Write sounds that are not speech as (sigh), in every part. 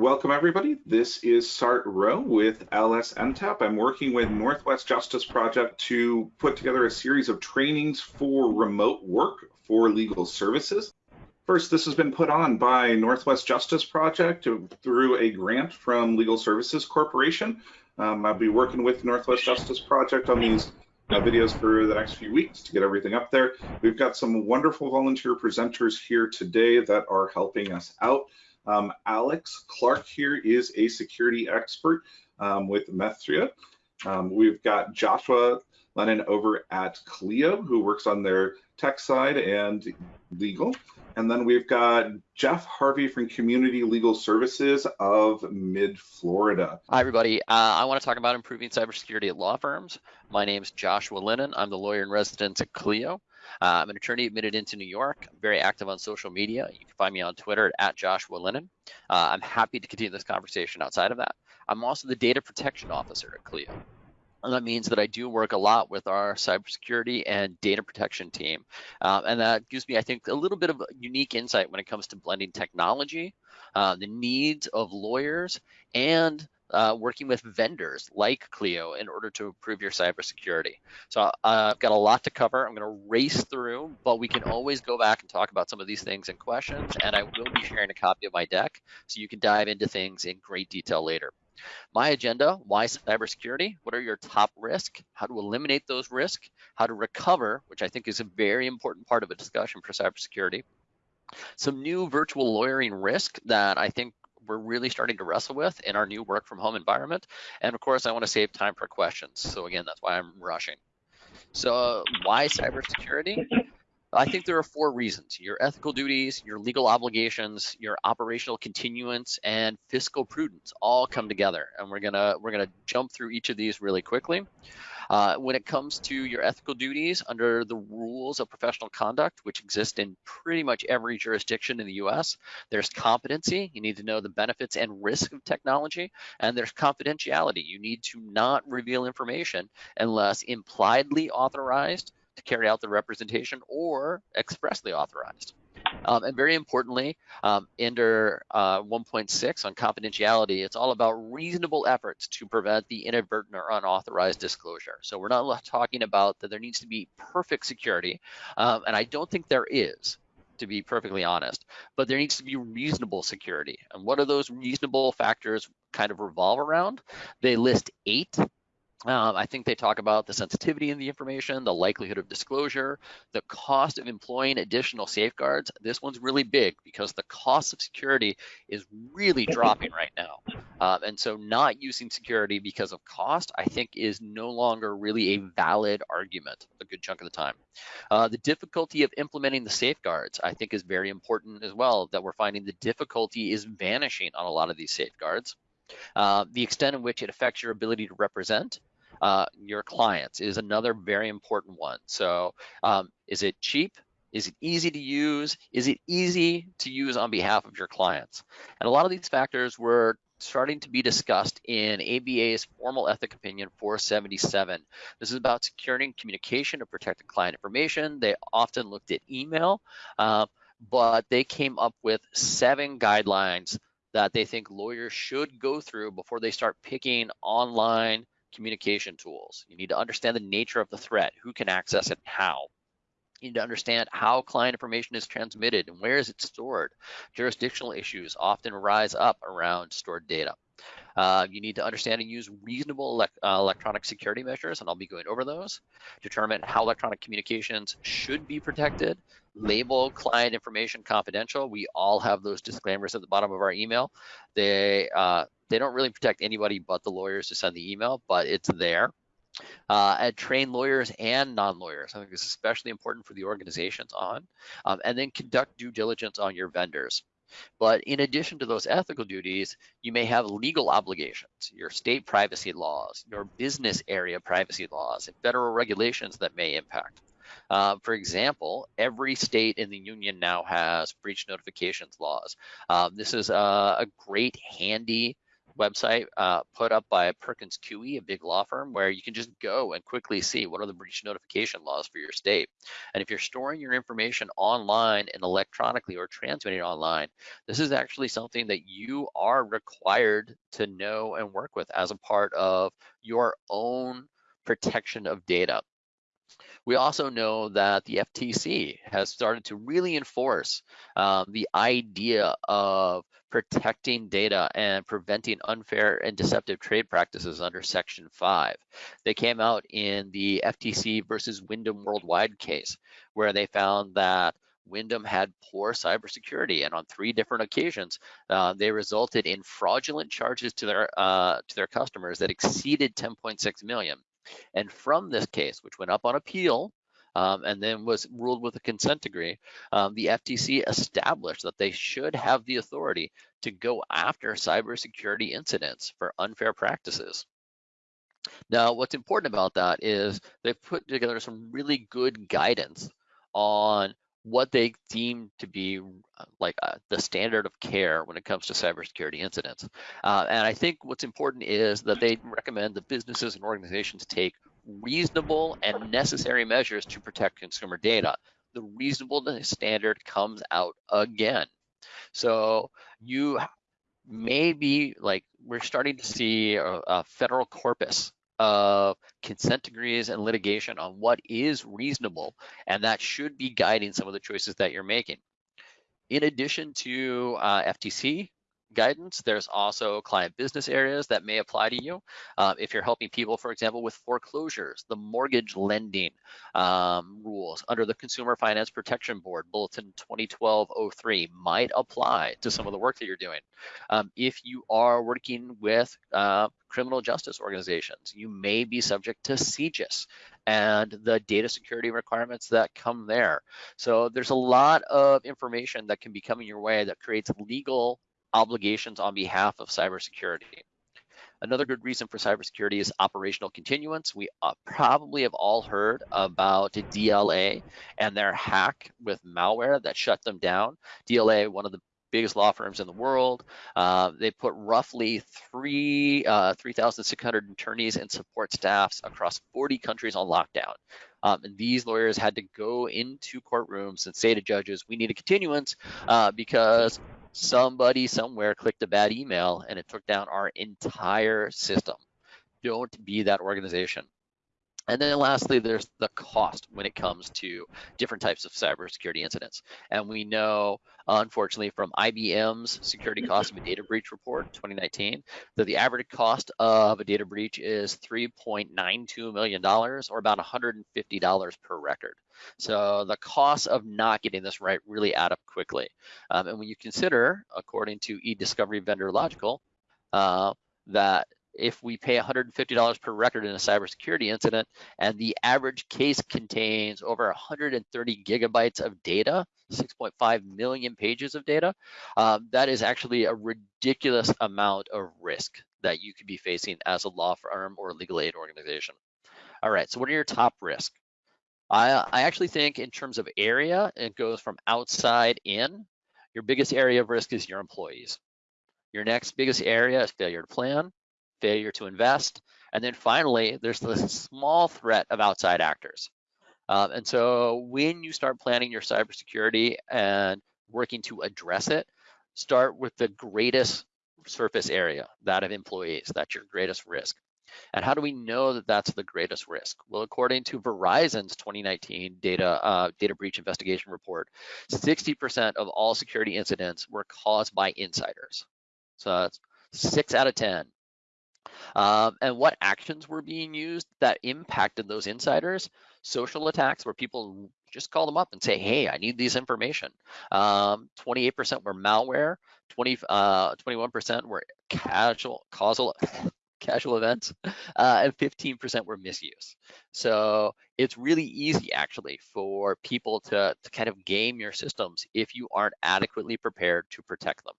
Welcome everybody. This is Sart Rowe with LSNTAP. I'm working with Northwest Justice Project to put together a series of trainings for remote work for legal services. First, this has been put on by Northwest Justice Project through a grant from Legal Services Corporation. Um, I'll be working with Northwest Justice Project on these uh, videos for the next few weeks to get everything up there. We've got some wonderful volunteer presenters here today that are helping us out. Um, Alex Clark here is a security expert um, with Methria. Um, we've got Joshua Lennon over at Clio, who works on their tech side and legal. And then we've got Jeff Harvey from Community Legal Services of Mid Florida. Hi, everybody. Uh, I want to talk about improving cybersecurity at law firms. My name is Joshua Lennon. I'm the lawyer in residence at Clio. Uh, I'm an attorney admitted into New York. I'm very active on social media. You can find me on Twitter at Joshua Lennon. Uh, I'm happy to continue this conversation outside of that. I'm also the data protection officer at Clio. And that means that I do work a lot with our cybersecurity and data protection team. Uh, and that gives me, I think, a little bit of unique insight when it comes to blending technology, uh, the needs of lawyers, and uh, working with vendors like Clio in order to improve your cybersecurity. So uh, I've got a lot to cover. I'm going to race through, but we can always go back and talk about some of these things and questions. And I will be sharing a copy of my deck so you can dive into things in great detail later. My agenda, why cybersecurity? What are your top risks? How to eliminate those risks? How to recover, which I think is a very important part of a discussion for cybersecurity. Some new virtual lawyering risk that I think we're really starting to wrestle with in our new work from home environment. And of course, I want to save time for questions. So again, that's why I'm rushing. So why cybersecurity? I think there are four reasons. Your ethical duties, your legal obligations, your operational continuance, and fiscal prudence all come together. And we're gonna we're gonna jump through each of these really quickly. Uh, when it comes to your ethical duties under the rules of professional conduct, which exist in pretty much every jurisdiction in the US, there's competency. You need to know the benefits and risk of technology, and there's confidentiality. You need to not reveal information unless impliedly authorized to carry out the representation or expressly authorized. Um, and very importantly, um, under uh, 1.6 on confidentiality, it's all about reasonable efforts to prevent the inadvertent or unauthorized disclosure. So we're not talking about that there needs to be perfect security, um, and I don't think there is to be perfectly honest, but there needs to be reasonable security. And what are those reasonable factors kind of revolve around? They list eight um, I think they talk about the sensitivity in the information, the likelihood of disclosure, the cost of employing additional safeguards. This one's really big because the cost of security is really dropping right now. Um, and so not using security because of cost, I think is no longer really a valid argument a good chunk of the time. Uh, the difficulty of implementing the safeguards, I think is very important as well, that we're finding the difficulty is vanishing on a lot of these safeguards. Uh, the extent in which it affects your ability to represent, uh, your clients is another very important one. So um, is it cheap? Is it easy to use? Is it easy to use on behalf of your clients? And a lot of these factors were starting to be discussed in ABA's formal ethic opinion 477. This is about securing communication of protected client information. They often looked at email, uh, but they came up with seven guidelines that they think lawyers should go through before they start picking online communication tools. You need to understand the nature of the threat, who can access it, how. You need to understand how client information is transmitted and where is it stored. Jurisdictional issues often rise up around stored data. Uh, you need to understand and use reasonable uh, electronic security measures, and I'll be going over those. Determine how electronic communications should be protected. Label client information confidential. We all have those disclaimers at the bottom of our email. They uh, they don't really protect anybody but the lawyers who send the email, but it's there. Uh, and train lawyers and non-lawyers. I think is especially important for the organizations on, um, and then conduct due diligence on your vendors. But in addition to those ethical duties, you may have legal obligations, your state privacy laws, your business area privacy laws, and federal regulations that may impact. Uh, for example, every state in the union now has breach notifications laws. Um, this is a, a great, handy website uh, put up by Perkins Coie, a big law firm, where you can just go and quickly see what are the breach notification laws for your state. And if you're storing your information online and electronically or transmitting online, this is actually something that you are required to know and work with as a part of your own protection of data. We also know that the FTC has started to really enforce um, the idea of protecting data and preventing unfair and deceptive trade practices under Section 5. They came out in the FTC versus Wyndham Worldwide case, where they found that Wyndham had poor cybersecurity, and on three different occasions, uh, they resulted in fraudulent charges to their uh, to their customers that exceeded 10.6 million. And from this case, which went up on appeal um, and then was ruled with a consent decree, um, the FTC established that they should have the authority to go after cybersecurity incidents for unfair practices. Now, what's important about that is they've put together some really good guidance on what they deem to be uh, like uh, the standard of care when it comes to cybersecurity incidents. Uh, and I think what's important is that they recommend that businesses and organizations take reasonable and necessary measures to protect consumer data. The reasonableness standard comes out again. So you may be like, we're starting to see a, a federal corpus of consent decrees and litigation on what is reasonable, and that should be guiding some of the choices that you're making. In addition to uh, FTC guidance. There's also client business areas that may apply to you. Uh, if you're helping people, for example, with foreclosures, the mortgage lending um, rules under the Consumer Finance Protection Board, Bulletin 2012-03 might apply to some of the work that you're doing. Um, if you are working with uh, criminal justice organizations, you may be subject to CJIS and the data security requirements that come there. So there's a lot of information that can be coming your way that creates legal obligations on behalf of cybersecurity. Another good reason for cybersecurity is operational continuance. We uh, probably have all heard about DLA and their hack with malware that shut them down. DLA, one of the biggest law firms in the world. Uh, they put roughly three uh, 3,600 attorneys and support staffs across 40 countries on lockdown. Um, and these lawyers had to go into courtrooms and say to judges, we need a continuance uh, because somebody somewhere clicked a bad email and it took down our entire system. Don't be that organization. And then lastly, there's the cost when it comes to different types of cybersecurity incidents. And we know, unfortunately, from IBM's Security Cost of a Data Breach Report 2019, that the average cost of a data breach is $3.92 million or about $150 per record. So the cost of not getting this right really add up quickly. Um, and when you consider, according to eDiscovery Vendor Logikcull, uh, that if we pay $150 per record in a cybersecurity incident and the average case contains over 130 gigabytes of data, 6.5 million pages of data, um, that is actually a ridiculous amount of risk that you could be facing as a law firm or legal aid organization. All right, so what are your top risks? I, I actually think in terms of area, it goes from outside in. Your biggest area of risk is your employees. Your next biggest area is failure to plan failure to invest. And then finally, there's the (laughs) small threat of outside actors. Um, and so when you start planning your cybersecurity and working to address it, start with the greatest surface area, that of employees. That's your greatest risk. And how do we know that that's the greatest risk? Well, according to Verizon's 2019 data uh, data breach investigation report, 60% of all security incidents were caused by insiders. So that's six out of 10 um, and what actions were being used that impacted those insiders. Social attacks where people just call them up and say, hey, I need these information. 28% um, were malware, 20, uh, 21% were casual, causal, (laughs) casual events, uh, and 15% were misuse. So it's really easy actually for people to, to kind of game your systems if you aren't adequately prepared to protect them.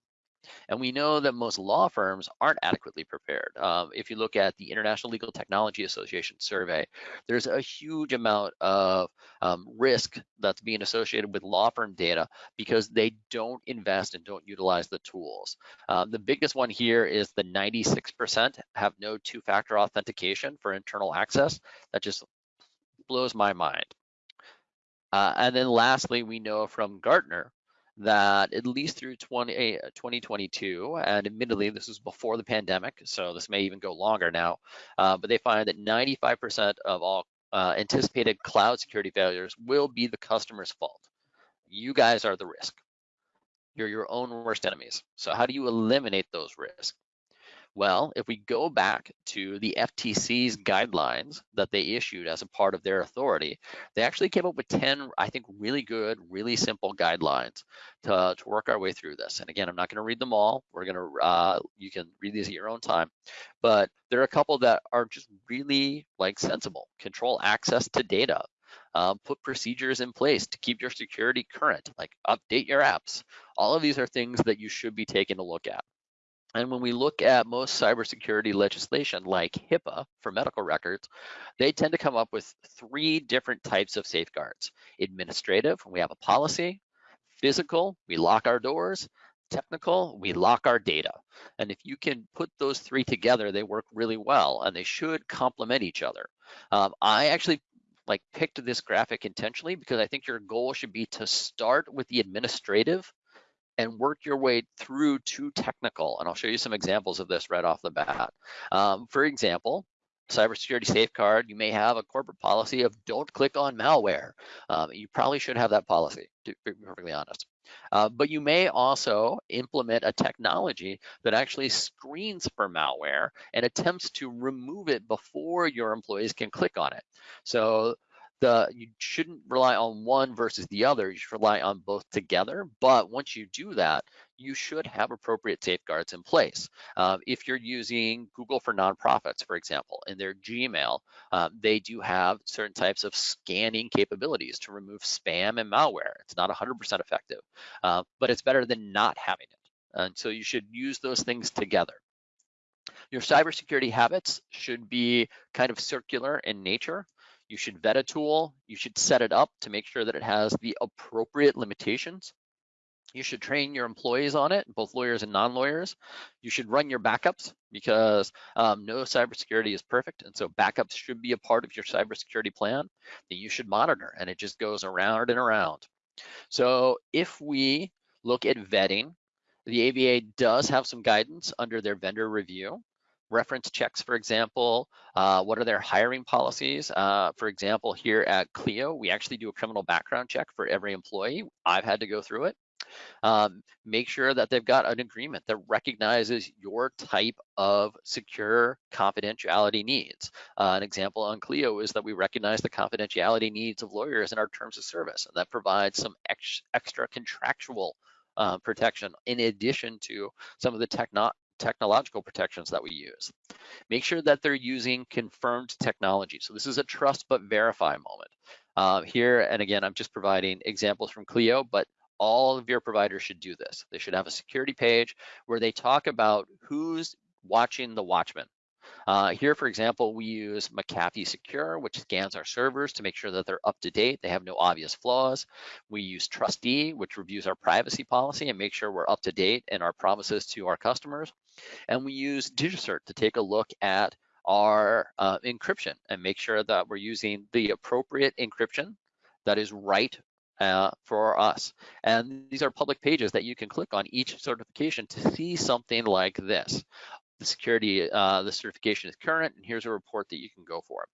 And we know that most law firms aren't adequately prepared. Um, if you look at the International Legal Technology Association survey, there's a huge amount of um, risk that's being associated with law firm data because they don't invest and don't utilize the tools. Um, the biggest one here is the 96% have no two-factor authentication for internal access. That just blows my mind. Uh, and then lastly, we know from Gartner that at least through 20, 2022, eh, and admittedly this was before the pandemic, so this may even go longer now, uh, but they find that 95% of all uh, anticipated cloud security failures will be the customer's fault. You guys are the risk. You're your own worst enemies. So how do you eliminate those risks? Well, if we go back to the FTC's guidelines that they issued as a part of their authority, they actually came up with 10, I think, really good, really simple guidelines to, to work our way through this. And again, I'm not going to read them all. We're going to, uh, you can read these at your own time. But there are a couple that are just really like sensible. Control access to data. Um, put procedures in place to keep your security current, like update your apps. All of these are things that you should be taking a look at. And when we look at most cybersecurity legislation like HIPAA for medical records, they tend to come up with three different types of safeguards. Administrative, we have a policy. Physical, we lock our doors. Technical, we lock our data. And if you can put those three together, they work really well and they should complement each other. Um, I actually like picked this graphic intentionally because I think your goal should be to start with the administrative and work your way through to technical. And I'll show you some examples of this right off the bat. Um, for example, cybersecurity safeguard, you may have a corporate policy of don't click on malware. Um, you probably should have that policy, to be perfectly honest. Uh, but you may also implement a technology that actually screens for malware and attempts to remove it before your employees can click on it. So the you shouldn't rely on one versus the other. You should rely on both together. But once you do that, you should have appropriate safeguards in place. Um, if you're using Google for nonprofits, for example, in their Gmail, um, they do have certain types of scanning capabilities to remove spam and malware. It's not 100% effective, uh, but it's better than not having it. And so you should use those things together. Your cybersecurity habits should be kind of circular in nature. You should vet a tool. You should set it up to make sure that it has the appropriate limitations. You should train your employees on it, both lawyers and non-lawyers. You should run your backups because um, no cybersecurity is perfect. And so backups should be a part of your cybersecurity plan that you should monitor and it just goes around and around. So if we look at vetting, the ABA does have some guidance under their vendor review reference checks, for example, uh, what are their hiring policies? Uh, for example, here at Clio, we actually do a criminal background check for every employee. I've had to go through it. Um, make sure that they've got an agreement that recognizes your type of secure confidentiality needs. Uh, an example on Clio is that we recognize the confidentiality needs of lawyers in our terms of service, and that provides some ex extra contractual uh, protection in addition to some of the techno technological protections that we use. Make sure that they're using confirmed technology. So this is a trust but verify moment. Uh, here, and again, I'm just providing examples from Clio, but all of your providers should do this. They should have a security page where they talk about who's watching the watchman. Uh, here, for example, we use McAfee Secure, which scans our servers to make sure that they're up to date. They have no obvious flaws. We use TRUSTe, which reviews our privacy policy and make sure we're up to date in our promises to our customers. And we use DigiCert to take a look at our uh, encryption and make sure that we're using the appropriate encryption that is right uh, for us. And these are public pages that you can click on each certification to see something like this the security, uh, the certification is current, and here's a report that you can go for.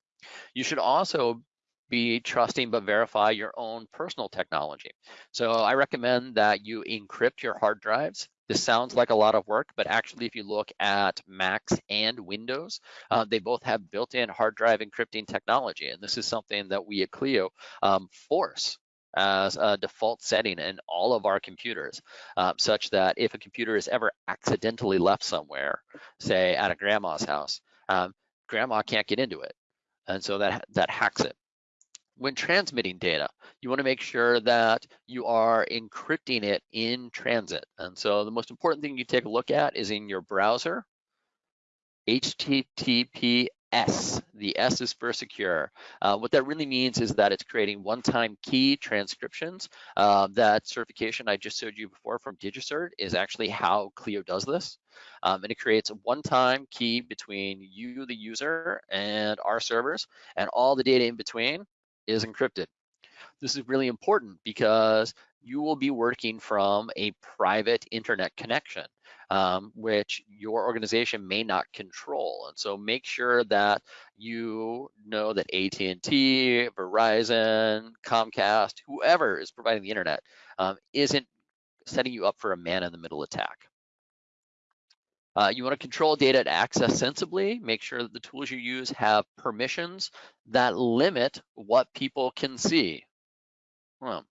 You should also be trusting but verify your own personal technology. So I recommend that you encrypt your hard drives. This sounds like a lot of work, but actually if you look at Macs and Windows, uh, they both have built-in hard drive encrypting technology. And this is something that we at Clio um, force as a default setting in all of our computers, uh, such that if a computer is ever accidentally left somewhere, say at a grandma's house, um, grandma can't get into it. And so that, that hacks it. when transmitting data, you want to make sure that you are encrypting it in transit. And so the most important thing you take a look at is in your browser, HTTPS. The S is for secure. Uh, what that really means is that it's creating one-time key transcriptions. Uh, that certification I just showed you before from DigiCert is actually how Clio does this. Um, and it creates a one-time key between you, the user, and our servers, and all the data in between is encrypted. This is really important because you will be working from a private internet connection, um, which your organization may not control. And so make sure that you know that AT&T, Verizon, Comcast, whoever is providing the internet um, isn't setting you up for a man-in-the-middle attack. Uh, you want to control data access sensibly, make sure that the tools you use have permissions that limit what people can see. Well,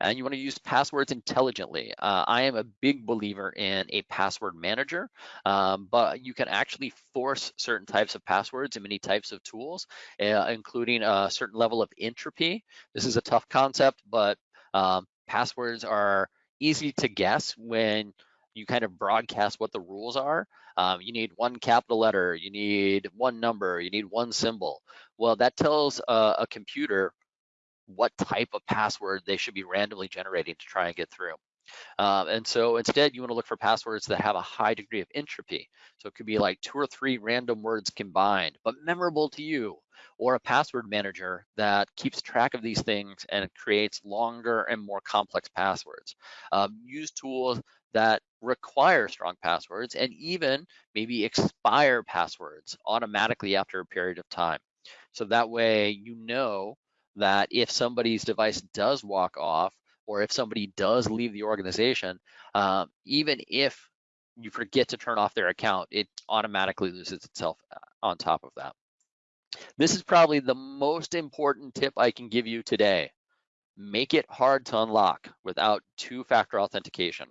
and you want to use passwords intelligently. Uh, I am a big believer in a password manager, um, but you can actually force certain types of passwords in many types of tools, uh, including a certain level of entropy. This is a tough concept, but um, passwords are easy to guess when you kind of broadcast what the rules are. Um, you need one capital letter, you need one number, you need one symbol. Well, that tells uh, a computer what type of password they should be randomly generating to try and get through. Um, and so instead, you want to look for passwords that have a high degree of entropy. So it could be like two or three random words combined, but memorable to you, or a password manager that keeps track of these things and creates longer and more complex passwords. Um, use tools that require strong passwords and even maybe expire passwords automatically after a period of time. So that way you know that if somebody's device does walk off or if somebody does leave the organization, um, even if you forget to turn off their account, it automatically loses itself uh, on top of that. This is probably the most important tip I can give you today. Make it hard to unlock without two-factor authentication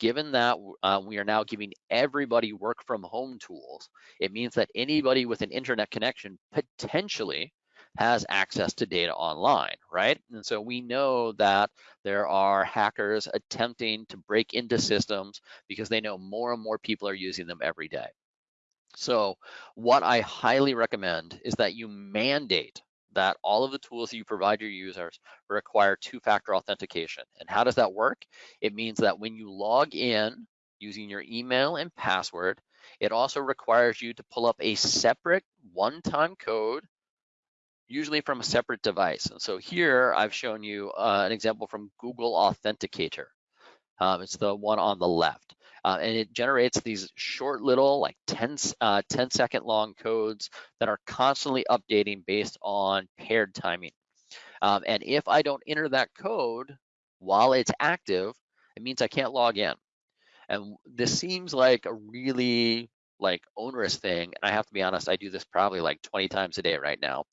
given that uh, we are now giving everybody work from home tools, it means that anybody with an internet connection potentially has access to data online, right? And so we know that there are hackers attempting to break into systems because they know more and more people are using them every day. So what I highly recommend is that you mandate that all of the tools you provide your users require two-factor authentication. And how does that work? It means that when you log in using your email and password, it also requires you to pull up a separate one-time code, usually from a separate device. And so here I've shown you uh, an example from Google Authenticator. Um, it's the one on the left uh, and it generates these short little like 10, uh, 10 second long codes that are constantly updating based on paired timing. Um, and if I don't enter that code while it's active, it means I can't log in. And this seems like a really like onerous thing. And I have to be honest, I do this probably like 20 times a day right now.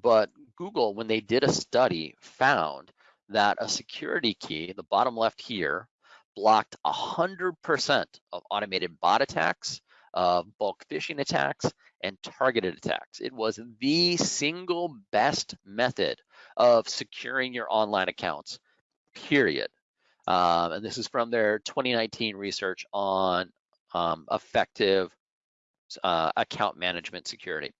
But Google, when they did a study, found that a security key, the bottom left here, blocked 100% of automated bot attacks, uh, bulk phishing attacks, and targeted attacks. It was the single best method of securing your online accounts, period. Um, and this is from their 2019 research on um, effective uh, account management security.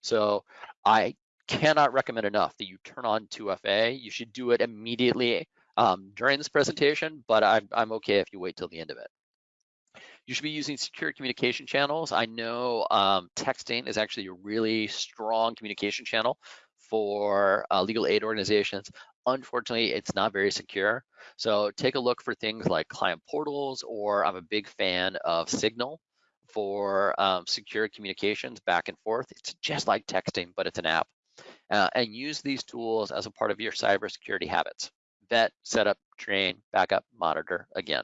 So I cannot recommend enough that you turn on 2FA. You should do it immediately um, during this presentation, but I'm, I'm okay if you wait till the end of it. You should be using secure communication channels. I know um, texting is actually a really strong communication channel for uh, legal aid organizations. Unfortunately, it's not very secure. So take a look for things like client portals, or I'm a big fan of Signal for um, secure communications back and forth. It's just like texting, but it's an app. Uh, and use these tools as a part of your cybersecurity habits vet, setup, train, backup, monitor again.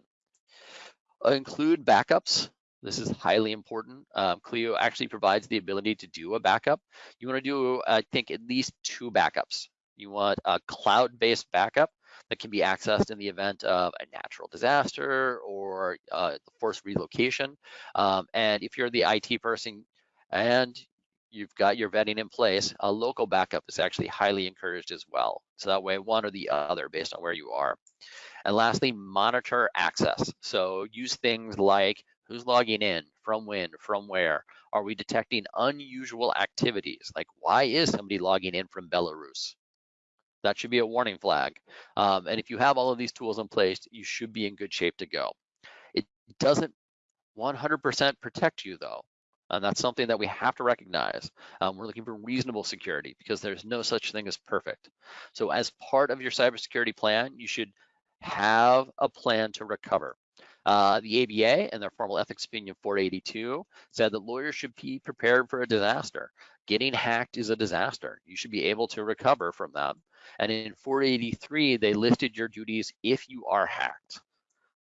Uh, include backups. This is highly important. Um, Clio actually provides the ability to do a backup. You want to do, I think, at least two backups. You want a cloud-based backup that can be accessed in the event of a natural disaster or uh, forced relocation. Um, and if you're the IT person and you've got your vetting in place, a local backup is actually highly encouraged as well. So that way, one or the other based on where you are. And lastly, monitor access. So use things like who's logging in, from when, from where. Are we detecting unusual activities? Like why is somebody logging in from Belarus? That should be a warning flag. Um, and if you have all of these tools in place, you should be in good shape to go. It doesn't 100% protect you though. And that's something that we have to recognize. Um, we're looking for reasonable security because there's no such thing as perfect. So as part of your cybersecurity plan, you should have a plan to recover. Uh, the ABA and their formal ethics opinion 482 said that lawyers should be prepared for a disaster. Getting hacked is a disaster. You should be able to recover from that. And in 483, they listed your duties if you are hacked.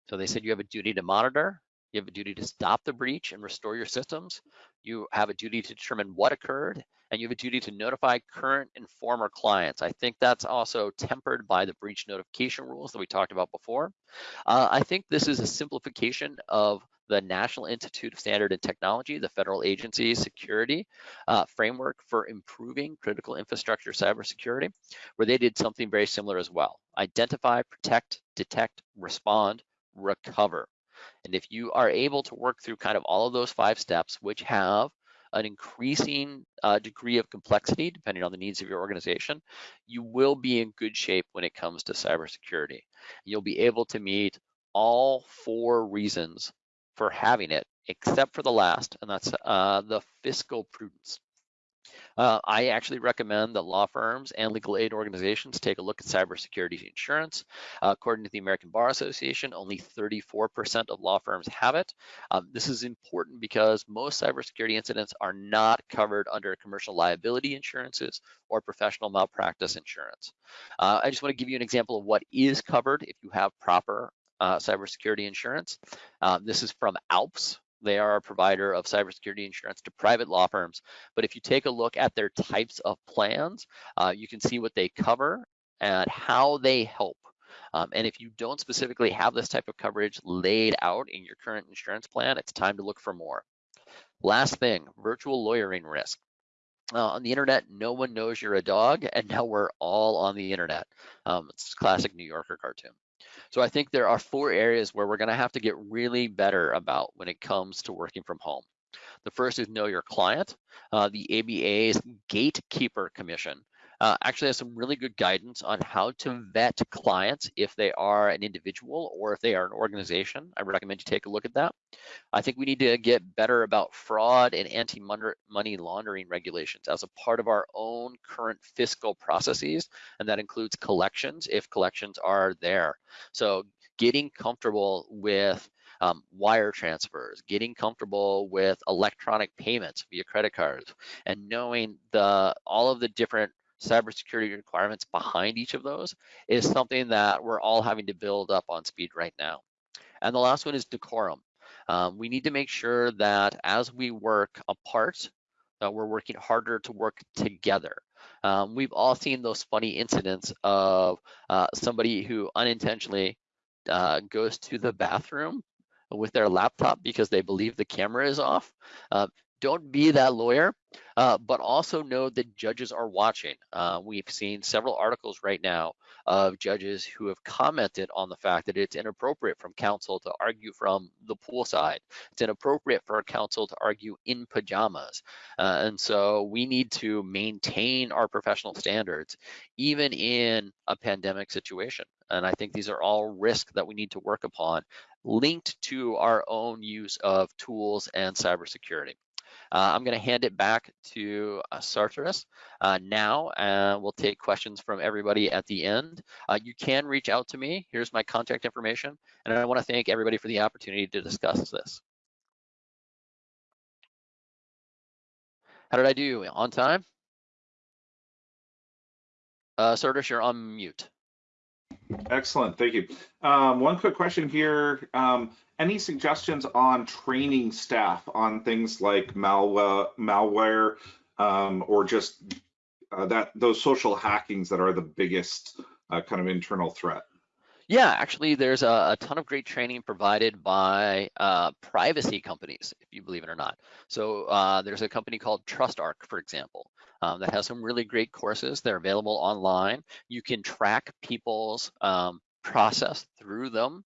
So they said you have a duty to monitor, you have a duty to stop the breach and restore your systems. You have a duty to determine what occurred, and you have a duty to notify current and former clients. I think that's also tempered by the breach notification rules that we talked about before. Uh, I think this is a simplification of the National Institute of Standard and Technology, the federal agency security uh, framework for improving critical infrastructure cybersecurity, where they did something very similar as well. Identify, protect, detect, respond, recover. And if you are able to work through kind of all of those five steps, which have an increasing uh, degree of complexity depending on the needs of your organization, you will be in good shape when it comes to cybersecurity. You'll be able to meet all four reasons for having it, except for the last, and that's uh, the fiscal prudence. Uh, I actually recommend that law firms and legal aid organizations take a look at cybersecurity insurance. Uh, according to the American Bar Association, only 34% of law firms have it. Um, this is important because most cybersecurity incidents are not covered under commercial liability insurances or professional malpractice insurance. Uh, I just want to give you an example of what is covered if you have proper uh, cybersecurity insurance. Um, this is from ALPS, they are a provider of cybersecurity insurance to private law firms. But if you take a look at their types of plans, uh, you can see what they cover and how they help. Um, and if you don't specifically have this type of coverage laid out in your current insurance plan, it's time to look for more. Last thing, virtual lawyering risk. Uh, on the internet, no one knows you're a dog, and now we're all on the internet. Um, it's classic New Yorker cartoon. So I think there are four areas where we're gonna have to get really better about when it comes to working from home. The first is know your client. Uh, the ABA's Gatekeeper Commission uh, actually has some really good guidance on how to vet clients if they are an individual or if they are an organization. I recommend you take a look at that. I think we need to get better about fraud and anti-money laundering regulations as a part of our own current fiscal processes, and that includes collections if collections are there. So getting comfortable with um, wire transfers, getting comfortable with electronic payments via credit cards, and knowing the all of the different cybersecurity requirements behind each of those is something that we're all having to build up on speed right now. And the last one is decorum. Um, we need to make sure that as we work apart, that we're working harder to work together. Um, we've all seen those funny incidents of uh, somebody who unintentionally uh, goes to the bathroom with their laptop because they believe the camera is off. Uh, don't be that lawyer, uh, but also know that judges are watching. Uh, we've seen several articles right now of judges who have commented on the fact that it's inappropriate from counsel to argue from the poolside. It's inappropriate for counsel to argue in pajamas. Uh, and so we need to maintain our professional standards, even in a pandemic situation. And I think these are all risks that we need to work upon linked to our own use of tools and cybersecurity. Uh, I'm going to hand it back to uh, Sartoris uh, now, and we'll take questions from everybody at the end. You can reach out to me. Here's my contact information, and I want to thank everybody for the opportunity to discuss this. How did I do? On time? Uh, you're on mute. Excellent, thank you. Um, one quick question here. Um, any suggestions on training staff on things like malware, malware um, or just uh, that those social hackings that are the biggest uh, kind of internal threat? Yeah, actually, there's a, a, ton of great training provided by uh, privacy companies, if you believe it or not. So uh, there's a company called TrustArc, for example, um, that has some really great courses. They're available online. You can track people's um, process through them,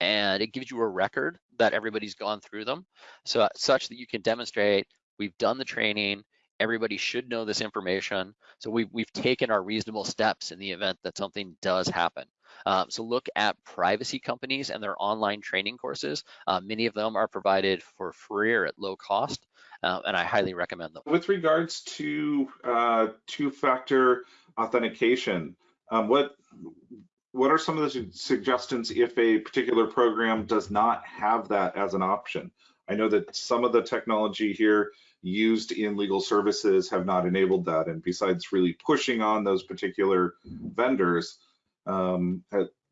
and it gives you a record that everybody's gone through them, so such that you can demonstrate we've done the training. Everybody should know this information. So we've we've taken our reasonable steps in the event that something does happen. Um, so look at privacy companies and their online training courses. Uh, many of them are provided for free or at low cost, uh, and I highly recommend them. With regards to uh, two-factor authentication, um, what what are some of the suggestions if a particular program does not have that as an option? I know that some of the technology here used in legal services have not enabled that. And besides really pushing on those particular vendors, um,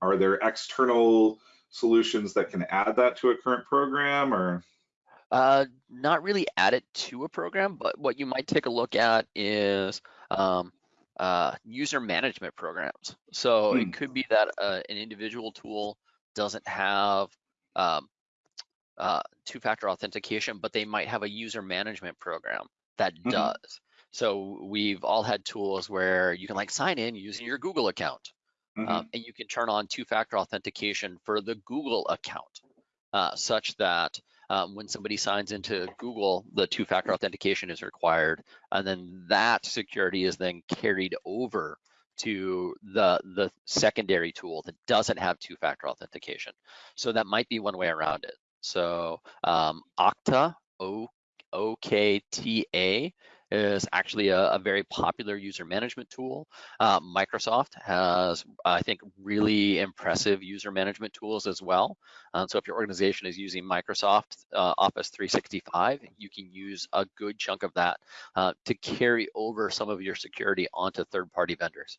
are there external solutions that can add that to a current program or? Uh, not really add it to a program, but what you might take a look at is um, uh, user management programs. So hmm. it could be that uh, an individual tool doesn't have um, uh, two-factor authentication, but they might have a user management program that mm -hmm. does. So we've all had tools where you can like sign in using your Google account Mm-hmm. Um, and you can turn on two-factor authentication for the Google account, uh, such that um, when somebody signs into Google, the two-factor authentication is required, and then that security is then carried over to the the secondary tool that doesn't have two-factor authentication. So that might be one way around it. So um, Okta, O O K T A is actually a, a, very popular user management tool. Uh, Microsoft has, I think, really impressive user management tools as well. Uh, so if your organization is using Microsoft uh, Office 365, you can use a good chunk of that uh, to carry over some of your security onto third-party vendors.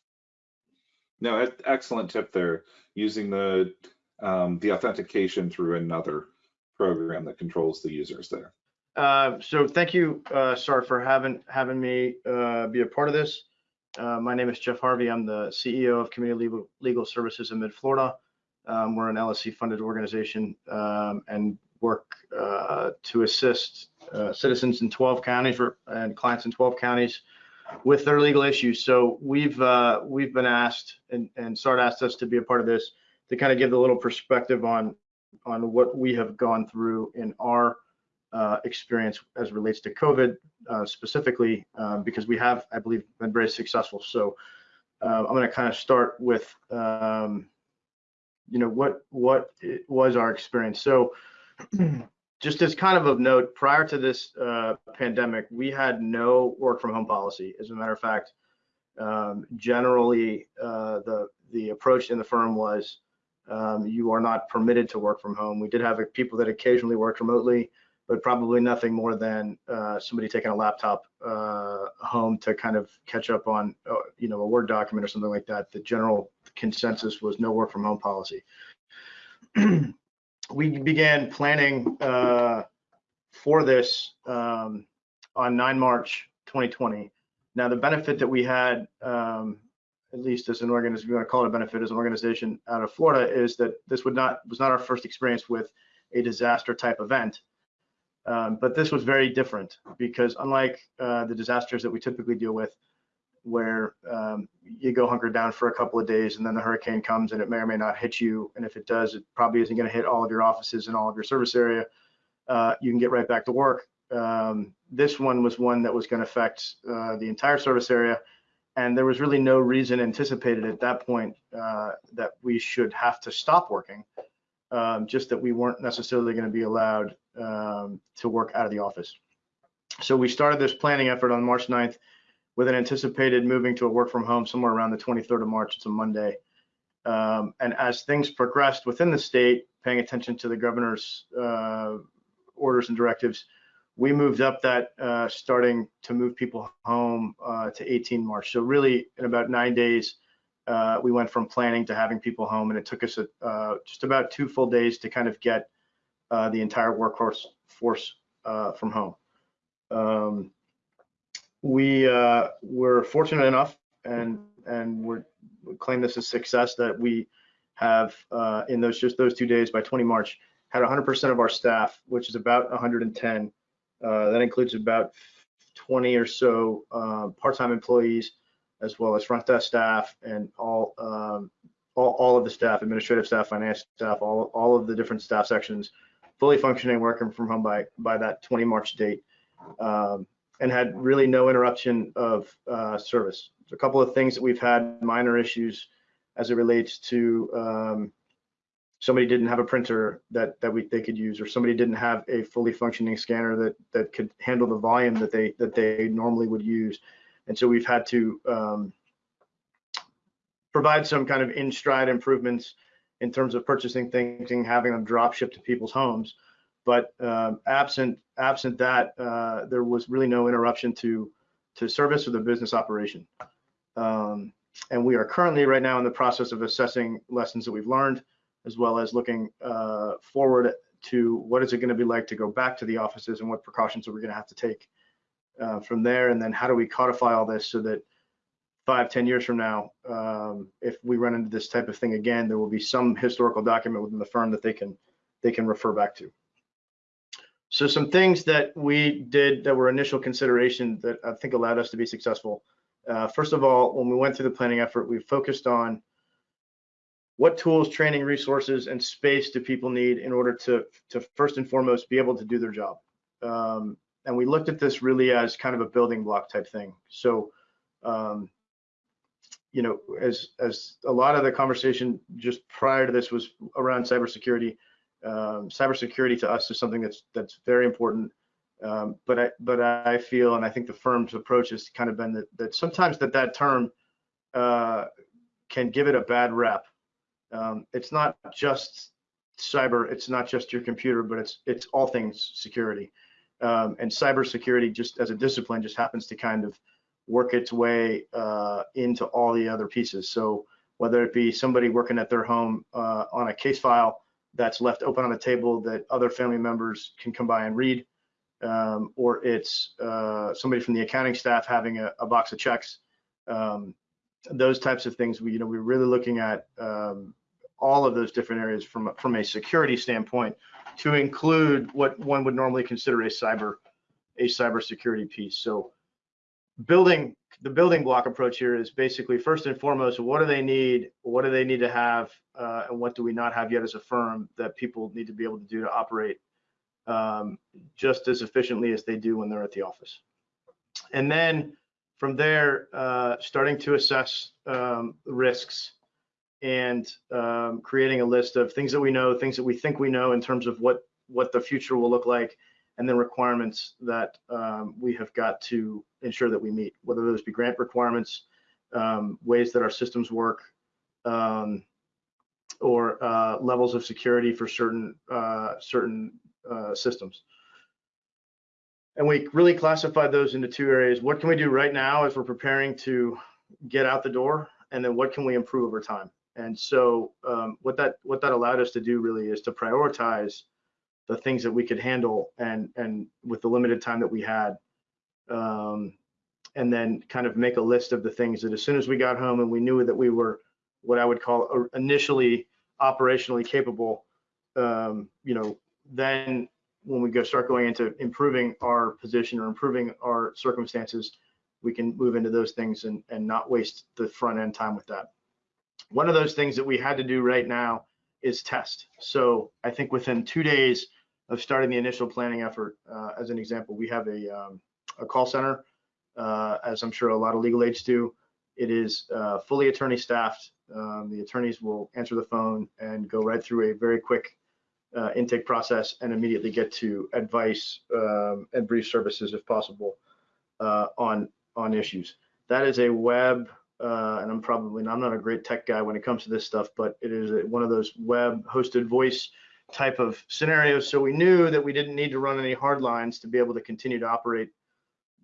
No, excellent tip there. Using the um, the authentication through another program that controls the users there. Uh, so thank you, uh, Sar, for having having me uh, be a part of this. Uh, my name is Jeff Harvey. I'm the CEO of Community Legal, Legal Services in Mid Florida. Um, we're an LSC-funded organization um, and work uh, to assist uh, citizens in 12 counties and clients in 12 counties with their legal issues. So we've we've been asked, and, and SART asked us to be a part of this to kind of give a little perspective on on what we have gone through in our uh, experience as relates to COVID uh, specifically, uh, because we have, I believe, been very successful. So uh, I'm going to kind of start with, um, you know, what what was our experience. So (clears throat) just as kind of of note, prior to this uh, pandemic, we had no work from home policy. As a matter of fact, um, generally uh, the the approach in the firm was um, you are not permitted to work from home. We did have people that occasionally worked remotely but probably nothing more than uh, somebody taking a laptop uh, home to kind of catch up on, uh, you know, a Word document or something like that. The general consensus was no work from home policy. (clears throat) we began planning uh, for this um, on 9 March 2020. Now, the benefit that we had, um, at least as an organization, we want to call it a benefit as an organization out of Florida, is that this would not was not our first experience with a disaster type event. Um, but this was very different because unlike uh, the disasters that we typically deal with, where um, you go hunker down for a couple of days and then the hurricane comes and it may or may not hit you. And if it does, it probably isn't going to hit all of your offices and all of your service area. Uh, you can get right back to work. Um, this one was one that was going to affect uh, the entire service area. And there was really no reason anticipated at that point uh, that we should have to stop working um, just that we weren't necessarily going to be allowed um, to work out of the office. So we started this planning effort on March 9th with an anticipated moving to a work from home somewhere around the 23rd of March. It's a Monday. Um, and as things progressed within the state, paying attention to the governor's uh, orders and directives, we moved up that uh, starting to move people home uh, to 18 March. So really in about nine days, uh, we went from planning to having people home, and it took us a, uh, just about two full days to kind of get uh, the entire workforce force uh, from home. Um, we uh, were fortunate enough, and and we're, we claim this as success that we have uh, in those just those two days by 20 March had 100% of our staff, which is about 110. Uh, that includes about 20 or so part-time employees, as well as front desk staff and all, um, all all of the staff, administrative staff, finance staff, all all of the different staff sections, fully functioning, working from home by by that 20 March date, um, and had really no interruption of uh, service. So a couple of things that we've had minor issues as it relates to um, somebody didn't have a printer that that we they could use, or somebody didn't have a fully functioning scanner that that could handle the volume that they that they normally would use, and so we've had to um, provide some kind of in stride improvements in terms of purchasing things and having them drop shipped to people's homes. But um, absent absent that, uh, there was really no interruption to to service or the business operation. Um, and we are currently right now in the process of assessing lessons that we've learned, as well as looking uh, forward to what is it going to be like to go back to the offices and what precautions are we going to have to take uh, from there, and then how do we codify all this so that five, ten years from now, um, if we run into this type of thing again, there will be some historical document within the firm that they can they can refer back to. So some things that we did that were initial consideration that I think allowed us to be successful. Uh, first of all, when we went through the planning effort, we focused on what tools, training, resources, and space do people need in order to, to first and foremost be able to do their job. Um, and we looked at this really as kind of a building block type thing. So, um, you know, as as a lot of the conversation just prior to this was around cybersecurity. Um, cybersecurity to us is something that's that's very important. Um, but I but I feel, and I think the firm's approach has kind of been that that sometimes that that term uh, can give it a bad rep. Um, it's not just cyber, it's not just your computer, but it's it's all things security. Um, and cybersecurity, just as a discipline, just happens to kind of work its way uh, into all the other pieces. So whether it be somebody working at their home uh, on a case file that's left open on the table that other family members can come by and read, um, or it's uh, somebody from the accounting staff having a, a box of checks. Um, those types of things, we you know we're really looking at um, all of those different areas from from a security standpoint to include what one would normally consider a cyber a cybersecurity piece. So building the building block approach here is basically first and foremost, what do they need? What do they need to have? Uh, and what do we not have yet as a firm that people need to be able to do to operate um, just as efficiently as they do when they're at the office. And then from there, uh, starting to assess um, risks and um, creating a list of things that we know, things that we think we know in terms of what what the future will look like, and then requirements that um, we have got to ensure that we meet, whether those be grant requirements, um, ways that our systems work, um, or uh, levels of security for certain uh, certain uh, systems. And we really classified those into two areas. What can we do right now as we're preparing to get out the door? And then what can we improve over time? And so um, what that what that allowed us to do really is to prioritize the things that we could handle and and with the limited time that we had um, and then kind of make a list of the things that as soon as we got home and we knew that we were what I would call initially operationally capable, um, you know, then when we go start going into improving our position or improving our circumstances, we can move into those things and, and not waste the front end time with that. One of those things that we had to do right now is test. So I think within two days of starting the initial planning effort, uh, as an example, we have a, um, a call center, uh, as I'm sure a lot of legal aids do. It is uh, fully attorney staffed. Um, the attorneys will answer the phone and go right through a very quick uh, intake process and immediately get to advice um, and brief services if possible uh, on on issues. That is a web, uh, and I'm probably I'm not a great tech guy when it comes to this stuff, but it is one of those web hosted voice type of scenarios. So we knew that we didn't need to run any hard lines to be able to continue to operate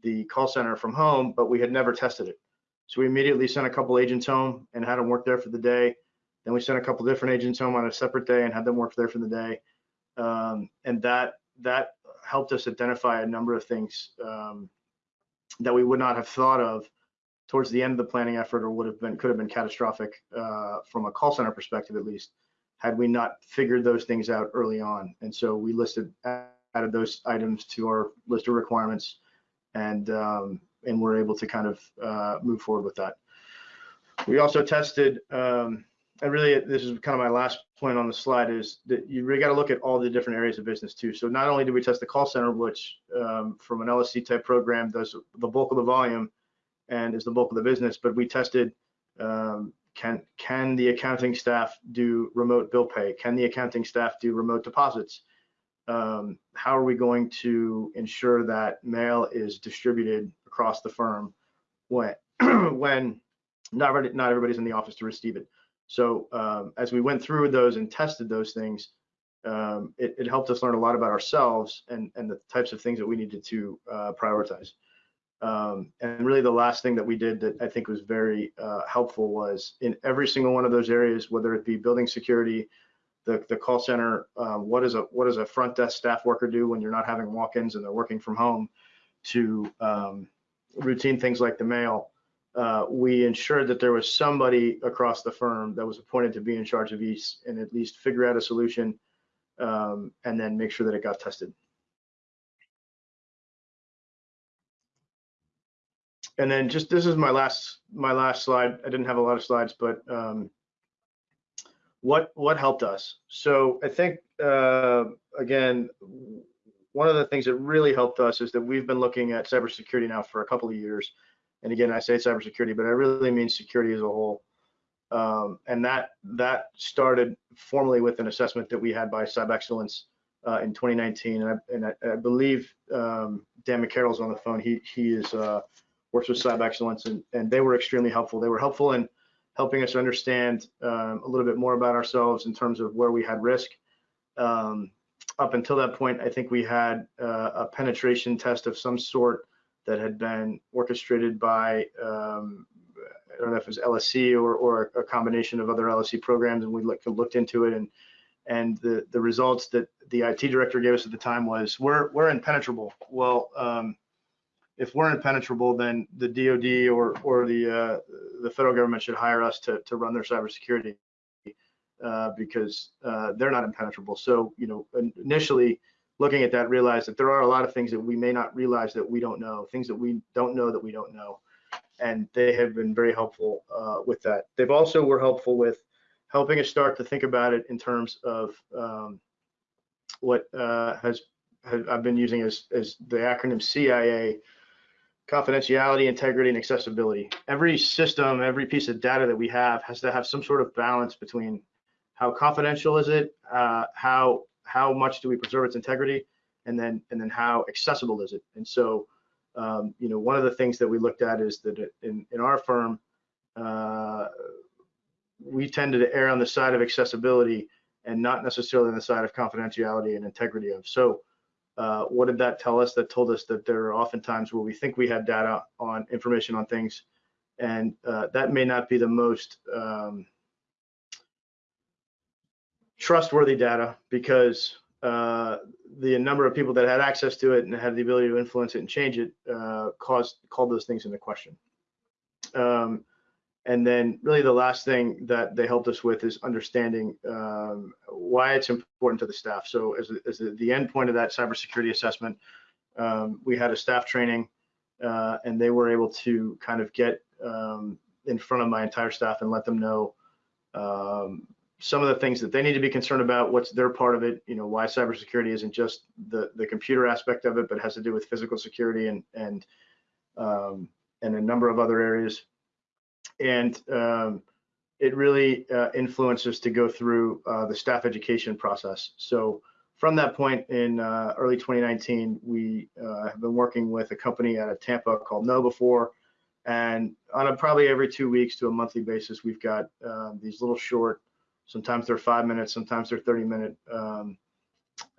the call center from home, but we had never tested it. So we immediately sent a couple agents home and had them work there for the day. Then we sent a couple different agents home on a separate day and had them work there for the day. Um, and that that helped us identify a number of things um, that we would not have thought of towards the end of the planning effort or would have been could have been catastrophic uh, from a call center perspective at least had we not figured those things out early on. And so we listed added those items to our list of requirements, and um, and we're able to kind of uh, move forward with that. We also tested, um, and really this is kind of my last point on the slide is that you really got to look at all the different areas of business too. So not only did we test the call center, which um, from an LSC type program does the bulk of the volume and is the bulk of the business, but we tested um, can can the accounting staff do remote bill pay? Can the accounting staff do remote deposits? Um, how are we going to ensure that mail is distributed across the firm when (clears throat) when not not everybody's in the office to receive it? So um, as we went through those and tested those things, um, it, it, helped us learn a lot about ourselves and, and the types of things that we needed to uh, prioritize. Um, and really the last thing that we did that I think was very uh, helpful was in every single one of those areas, whether it be building security, the, the call center, um, what is a what does a front desk staff worker do when you're not having walk-ins and they're working from home, to um, routine things like the mail. Uh, we ensured that there was somebody across the firm that was appointed to be in charge of each and at least figure out a solution um, and then make sure that it got tested. And then just this is my last my last slide. I didn't have a lot of slides, but um, what what helped us? So I think uh, again, one of the things that really helped us is that we've been looking at cybersecurity now for a couple of years. And again, I say cybersecurity, but I really mean security as a whole. Um, and that that started formally with an assessment that we had by Cyber Excellence uh, in 2019. And I, and I, I believe um, Dan McCarroll's on the phone. He he is uh, works with Cyber Excellence, and, and they were extremely helpful. They were helpful in helping us understand um, a little bit more about ourselves in terms of where we had risk. Um, up until that point, I think we had uh, a penetration test of some sort that had been orchestrated by, um, I don't know if it was LSC or, or a combination of other LSC programs, and we looked, looked into it. And and the, the results that the IT director gave us at the time was we're, we're impenetrable. Well, um, if we're impenetrable, then the DoD or or the uh, the federal government should hire us to to run their cybersecurity uh, because uh, they're not impenetrable. So you know, initially looking at that, realized that there are a lot of things that we may not realize that we don't know, things that we don't know that we don't know, and they have been very helpful with that. They've also were helpful with helping us start to think about it in terms of um, what uh, has, has I've been using as as the acronym CIA confidentiality, integrity, and accessibility. Every system, every piece of data that we have has to have some sort of balance between how confidential is it, uh, how how much do we preserve its integrity, and then and then how accessible is it. And so, um, you know, one of the things that we looked at is that in in our firm, uh, we tended to err on the side of accessibility and not necessarily on the side of confidentiality and integrity of. So uh, what did that tell us? That told us that there are often times where we think we have data on information on things, and uh, that may not be the most um, trustworthy data because uh, the number of people that had access to it and had the ability to influence it and change it uh, caused called those things into question. Um, and then really the last thing that they helped us with is understanding um, why it's important to the staff. So as, as the, the end point of that cybersecurity assessment, um, we had a staff training uh, and they were able to kind of get um, in front of my entire staff and let them know um, some of the things that they need to be concerned about, what's their part of it, you know, why cybersecurity isn't just the, the computer aspect of it, but has to do with physical security and, and, um, and a number of other areas and um, it really uh, influences to go through uh, the staff education process. So from that point in uh, early 2019, we uh, have been working with a company out of Tampa called KnowBe4. And on a probably every two weeks to a monthly basis, we've got uh, these little short, sometimes they're five minutes, sometimes they're 30 minute, um,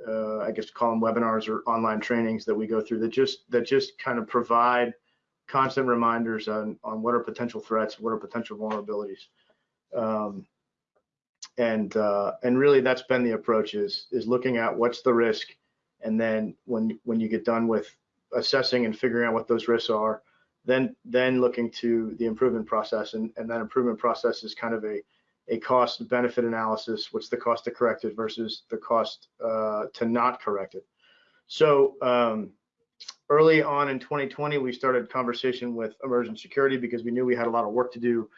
uh, I guess call them webinars or online trainings that we go through that just that just kind of provide constant reminders on, on what are potential threats, what are potential vulnerabilities. Um, and uh, and really that's been the approach is is looking at what's the risk and then when when you get done with assessing and figuring out what those risks are then then looking to the improvement process, and, and that improvement process is kind of a a cost benefit analysis. What's the cost to correct it versus the cost uh, to not correct it? So um, early on in 2020, we started conversation with Emergent Security because we knew we had a lot of work to do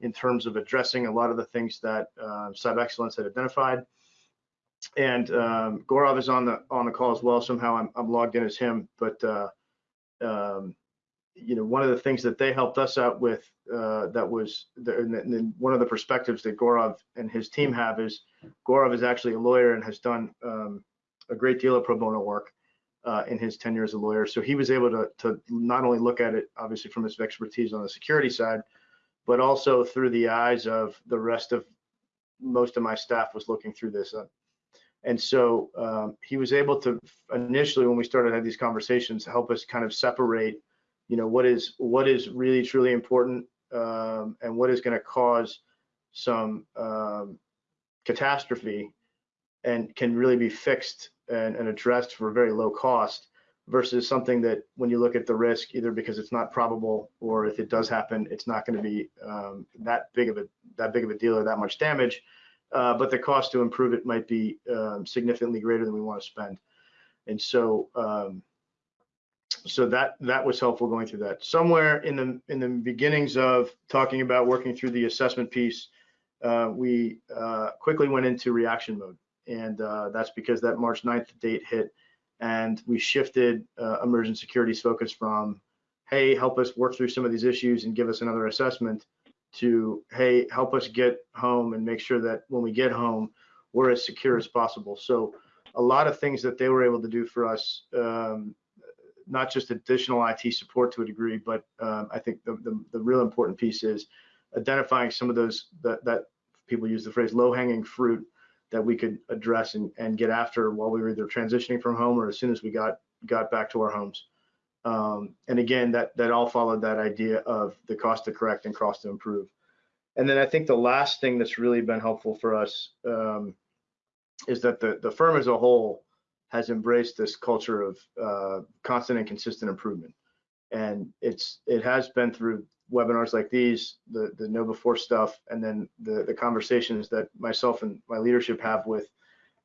in terms of addressing a lot of the things that uh, Cyber Excellence had identified. And um, Gaurav is on the on the call as well. Somehow I'm, I'm logged in as him, but uh, um, you know, one of the things that they helped us out with uh, that was the, and, and one of the perspectives that Gaurav and his team have is Gaurav is actually a lawyer and has done um, a great deal of pro bono work uh, in his tenure as a lawyer. So he was able to, to not only look at it, obviously, from his expertise on the security side, but also through the eyes of the rest of most of my staff was looking through this. Uh, and so um, he was able to initially, when we started having these conversations, help us kind of separate you know what is what is really truly important um, and what is going to cause some um, catastrophe and can really be fixed and, and, addressed for very low cost versus something that when you look at the risk either because it's not probable or if it does happen it's not going to be um, that big of a that big of a deal or that much damage. Uh, but the cost to improve it might be um, significantly greater than we want to spend. And so um, so that that was helpful going through that. Somewhere in the in the beginnings of talking about working through the assessment piece, uh, we uh, quickly went into reaction mode, and uh, that's because that March 9th date hit, and we shifted uh, Emergent Security's focus from, hey, help us work through some of these issues and give us another assessment, to hey, help us get home and make sure that when we get home, we're as secure as possible. So a lot of things that they were able to do for us um, not just additional IT support to a degree, but um, I think the, the, the, real important piece is identifying some of those that, that people use the phrase low hanging fruit that we could address and, and get after while we were either transitioning from home or as soon as we got got back to our homes. Um, and again, that that all followed that idea of the cost to correct and cost to improve. And then I think the last thing that's really been helpful for us um, is that the the firm as a whole has embraced this culture of uh, constant and consistent improvement. And it's it has been through webinars like these, the the KnowBe4 stuff, and then the the conversations that myself and my leadership have with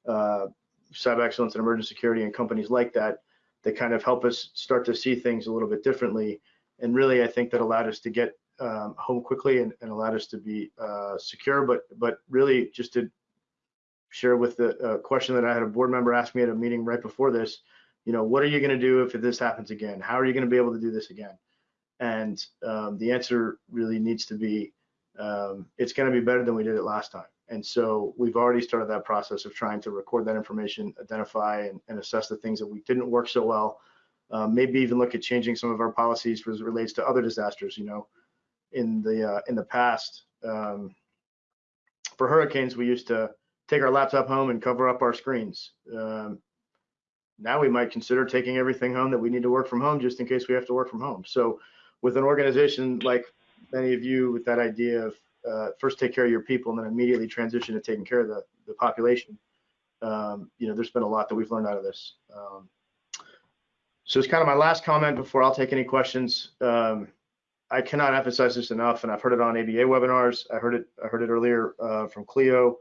uh, cyber excellence and emergent security and companies like that that kind of help us start to see things a little bit differently. And really, I think that allowed us to get um, home quickly and, and, allowed us to be uh, secure, but but really just to share with the uh, question that I had a board member ask me at a meeting right before this. You know, what are you going to do if this happens again? How are you going to be able to do this again? And um, the answer really needs to be, um, it's going to be better than we did it last time. And so we've already started that process of trying to record that information, identify and, and assess the things that we didn't work so well. Um, maybe even look at changing some of our policies as it relates to other disasters. You know, in the uh, in the past, um, for hurricanes, we used to take our laptop home and cover up our screens. Um, now we might consider taking everything home that we need to work from home just in case we have to work from home. So with an organization like many of you with that idea of uh, first take care of your people and then immediately transition to taking care of the, the population, um, you know, there's been a lot that we've learned out of this. Um, so it's kind of my last comment before I'll take any questions. Um, I cannot emphasize this enough, and I've heard it on ABA webinars. I heard it. I heard it earlier uh, from Clio.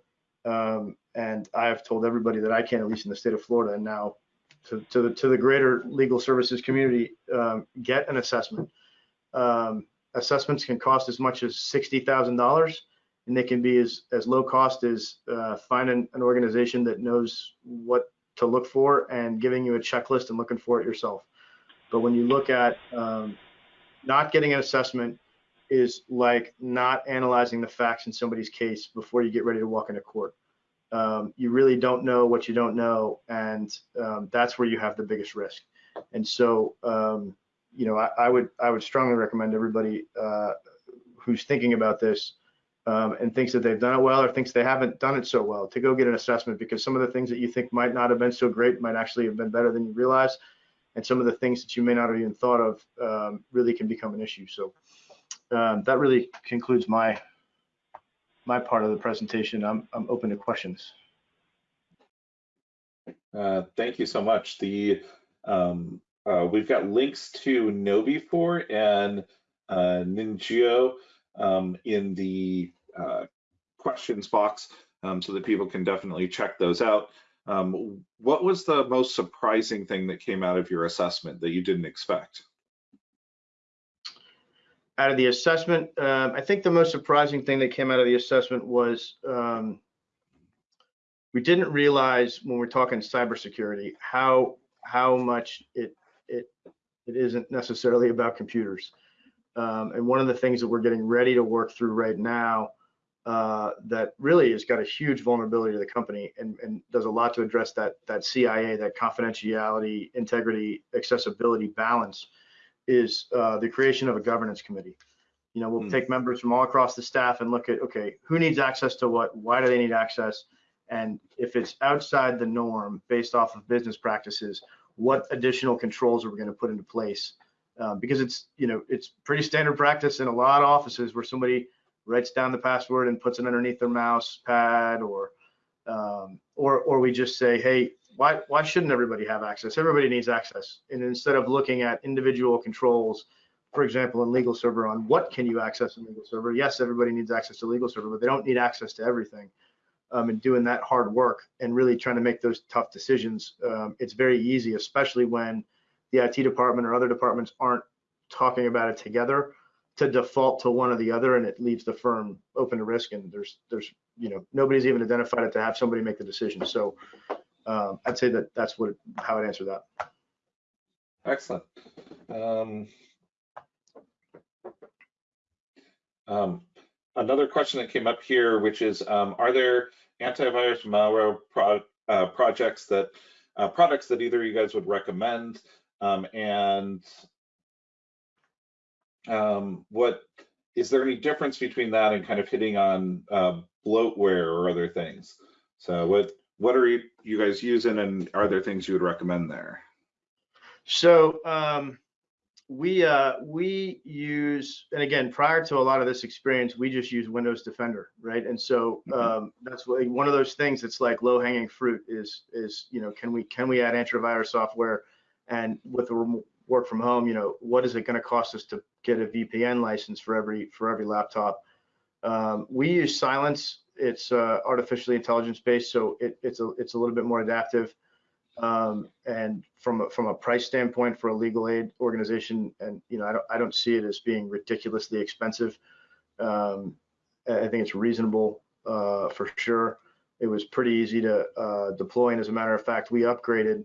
Um, and I've told everybody that I can, at least in the state of Florida, and now to, to the to the greater legal services community, um, get an assessment. Um, assessments can cost as much as sixty thousand dollars, and they can be as as low cost as uh, finding an organization that knows what to look for and giving you a checklist and looking for it yourself. But when you look at um, not getting an assessment is like not analyzing the facts in somebody's case before you get ready to walk into court. Um, you really don't know what you don't know, and um, that's where you have the biggest risk. And so, um, you know, I, I, would I would strongly recommend everybody uh, who's thinking about this um, and thinks that they've done it well or thinks they haven't done it so well to go get an assessment because some of the things that you think might not have been so great might actually have been better than you realize, and some of the things that you may not have even thought of um, really can become an issue. So um, that really concludes my my part of the presentation. I'm I'm open to questions. Uh, thank you so much. The um, uh, we've got links to KnowBe4 and uh, Ninjio um, in the uh, questions box um, so that people can definitely check those out. Um, what was the most surprising thing that came out of your assessment that you didn't expect? Out of the assessment, um, I think the most surprising thing that came out of the assessment was um, we didn't realize when we're talking cybersecurity how how much it it it isn't necessarily about computers. Um, and one of the things that we're getting ready to work through right now uh, that really has got a huge vulnerability to the company and, and does a lot to address that that CIA, that confidentiality, integrity, accessibility balance is uh, the creation of a governance committee. You know, we'll Hmm. take members from all across the staff and look at, okay, who needs access to what? Why do they need access? And if it's outside the norm based off of business practices, what additional controls are we going to put into place? Um, because it's, you know, it's pretty standard practice in a lot of offices where somebody writes down the password and puts it underneath their mouse pad or, um, or, or we just say, hey, why, why shouldn't everybody have access? Everybody needs access. And instead of looking at individual controls, for example, in legal server on what can you access in legal server? Yes, everybody needs access to legal server, but they don't need access to everything. Um, and doing that hard work and really trying to make those tough decisions, um, it's very easy, especially when the IT department or other departments aren't talking about it together to default to one or the other and it leaves the firm open to risk and there's there's you know nobody's even identified it to have somebody make the decision so um, i'd say that that's what how i'd answer that Excellent. Um, um, another question that came up here, which is, um, are there antivirus malware pro uh, projects that uh, products that either you guys would recommend? Um, and um, what is there any difference between that and kind of hitting on uh, bloatware or other things? So what what are you, you guys using, and are there things you would recommend there? So um, we uh, we use, and again, prior to a lot of this experience, we just use Windows Defender, right? And so um, that's one of those things that's like low hanging fruit is is you know can we can we add antivirus software, and with the work from home, you know what is it going to cost us to get a VPN license for every for every laptop? Um, we use Cylance. It's uh, artificially intelligence based, so it, it's a it's a little bit more adaptive. Um, and from a, from a price standpoint for a legal aid organization, and you know, I don't I don't see it as being ridiculously expensive. Um, I think it's reasonable uh, for sure. It was pretty easy to uh, deploy, and as a matter of fact, we upgraded,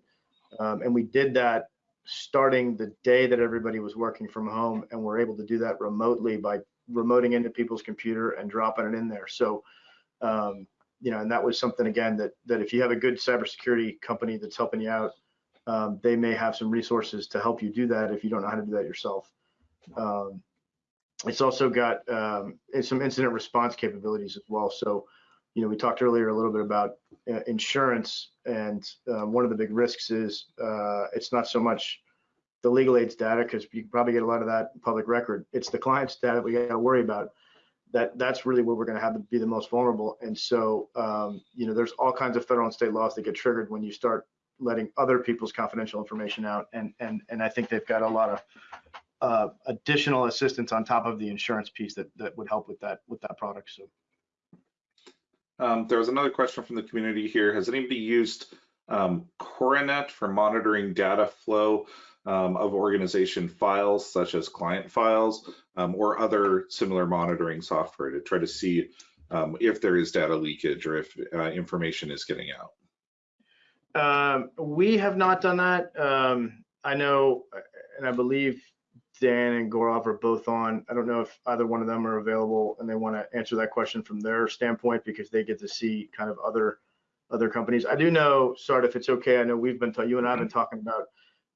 um, and we did that starting the day that everybody was working from home, and we're able to do that remotely by remoting into people's computer and dropping it in there. So. Um, you know, and that was something again that that if you have a good cybersecurity company that's helping you out, um, they may have some resources to help you do that if you don't know how to do that yourself. Um, it's also got um, some incident response capabilities as well. So, you know, we talked earlier a little bit about uh, insurance, and um, one of the big risks is uh, it's not so much the legal aids data because you probably get a lot of that public record. It's the client's data we got to worry about that that's really where we're going to have to be the most vulnerable. And so, um, you know, there's all kinds of federal and state laws that get triggered when you start letting other people's confidential information out. And and and I think they've got a lot of uh, additional assistance on top of the insurance piece that that would help with that with that product. So. Um, there was another question from the community here. Has anybody used um, Coronet for monitoring data flow um, of organization files, such as client files, um, or other similar monitoring software to try to see um, if there is data leakage or if uh, information is getting out? Um, we have not done that. Um, I know, and I believe Dan and Gaurav are both on. I don't know if either one of them are available and they want to answer that question from their standpoint because they get to see kind of other other companies. I do know, Sart, if it's okay, I know we've been, you and I have been talking about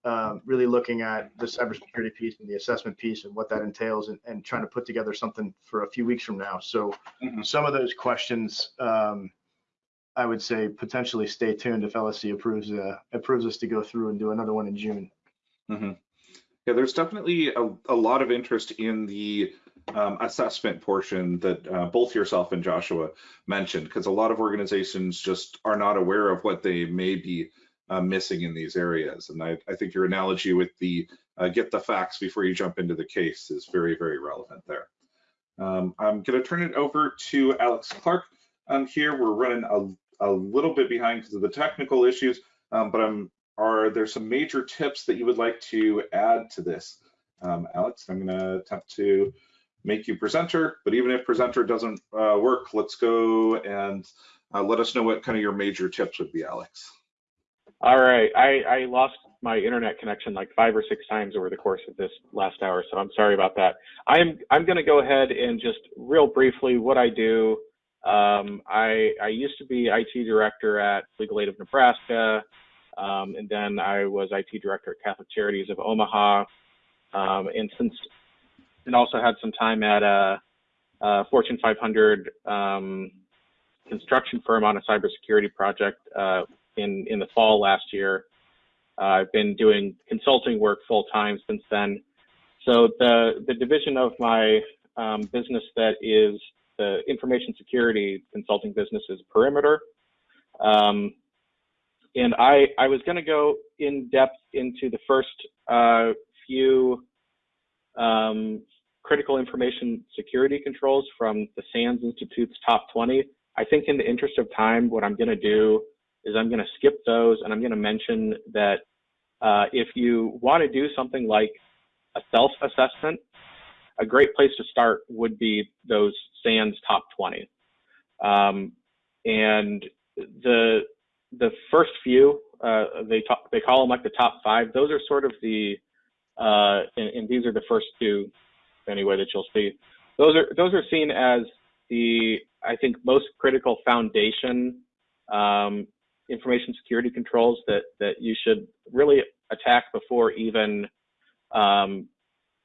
um, really looking at the cybersecurity piece and the assessment piece and what that entails and, and trying to put together something for a few weeks from now. So Mhm. some of those questions, um, I would say potentially stay tuned if LSC approves uh, approves us to go through and do another one in June. Mhm. Yeah, there's definitely a, a lot of interest in the um, assessment portion that uh, both yourself and Joshua mentioned, because a lot of organizations just are not aware of what they may be uh, missing in these areas. And I, I think your analogy with the uh, get the facts before you jump into the case is very, very relevant there. Um, I'm going to turn it over to Alex Clark. Um, here we're running a, a little bit behind because of the technical issues, um, but I'm, are there some major tips that you would like to add to this? Um, Alex, I'm going to attempt to make you presenter, but even if presenter doesn't uh, work, let's go and uh, let us know what kind of your major tips would be, Alex. All right, I, I lost my internet connection like five or six times over the course of this last hour, so I'm sorry about that. I'm I'm going to go ahead and just real briefly what I do. Um, I I used to be IT director at Legal Aid of Nebraska, um, and then I was IT director at Catholic Charities of Omaha, um, and since and also had some time at a, a Fortune 500 um, construction firm on a cybersecurity project uh, in in the fall last year. Uh, I've been doing consulting work full time since then. So the the division of my um, business that is the information security consulting business is Perimeter. Um, and I I was going to go in depth into the first uh, few um, critical information security controls from the SANS Institute's top 20. I think in the interest of time, what I'm going to do is I'm going to skip those and I'm going to mention that uh, if you want to do something like a self-assessment, a great place to start would be those SANS top 20. Um, and the the first few, uh, they talk, they call them like the top five. Those are sort of the, uh, and, and these are the first two, anyway, that you'll see. Those are those are seen as the I think most critical foundation um, information security controls that that you should really attack before even um,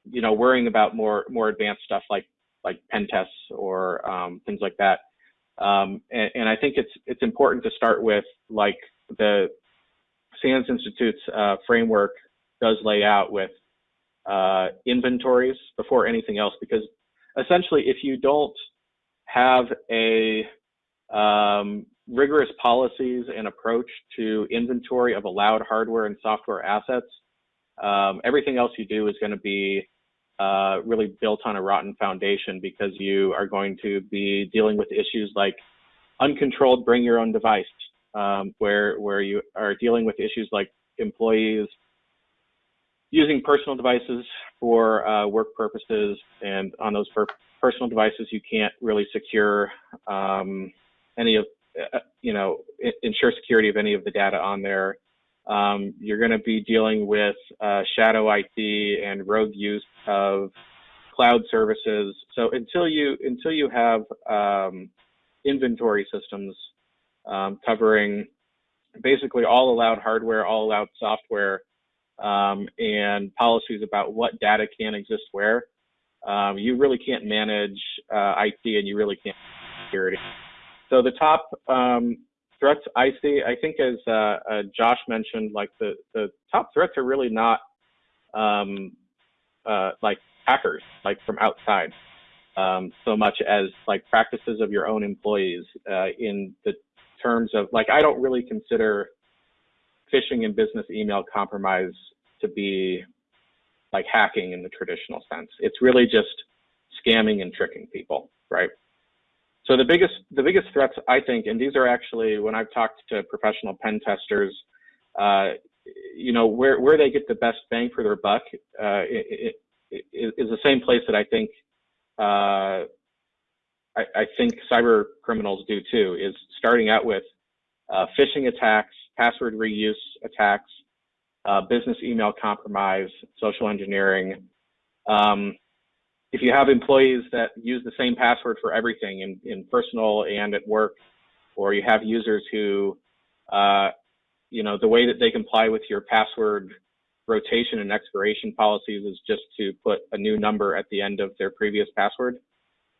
you know worrying about more more advanced stuff like like pen tests or um, things like that. Um, and, and, I think it's it's important to start with like the SANS Institute's uh, framework does lay out with uh, inventories before anything else because essentially if you don't have a um, rigorous policies and approach to inventory of allowed hardware and software assets, um, everything else you do is going to be uh, really built on a rotten foundation because you are going to be dealing with issues like uncontrolled bring your own device, um, where where you are dealing with issues like employees using personal devices for uh, work purposes, and on those personal devices you can't really secure um, any of you know, ensure security of any of the data on there. Um, you're going to be dealing with uh, shadow IT and rogue use of cloud services. So until you until you have um, inventory systems um, covering basically all allowed hardware, all allowed software, um, and policies about what data can exist where, um, you really can't manage uh, IT and you really can't security. So the top um, threats I see, I think as uh, uh, Josh mentioned, like the, the top threats are really not um, uh, like hackers, like from outside, um, so much as like practices of your own employees uh, in the terms of like, I don't really consider phishing and business email compromise to be like hacking in the traditional sense. It's really just scamming and tricking people, right? So the biggest the biggest threats I think, and these are actually when I've talked to professional pen testers, uh, you know where where they get the best bang for their buck uh, it, it, it is the same place that I think uh, I, I, think cyber criminals do too. Is starting out with uh, phishing attacks, password reuse attacks, uh, business email compromise, social engineering. Um, if you have employees that use the same password for everything in, in personal and at work, or you have users who, uh, you know, the way that they comply with your password rotation and expiration policies is just to put a new number at the end of their previous password.